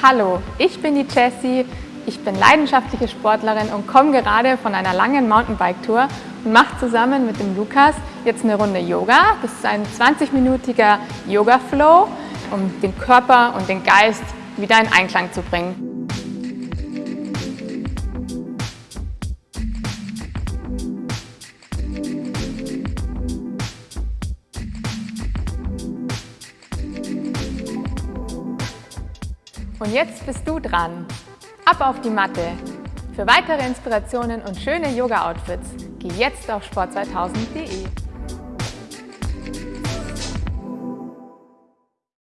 Hallo, ich bin die Jessie. Ich bin leidenschaftliche Sportlerin und komme gerade von einer langen Mountainbike-Tour und mache zusammen mit dem Lukas jetzt eine Runde Yoga. Das ist ein 20-minütiger Yoga-Flow, um den Körper und den Geist wieder in Einklang zu bringen. Und jetzt bist du dran. Ab auf die Matte. Für weitere Inspirationen und schöne Yoga-Outfits geh jetzt auf sport2000.de.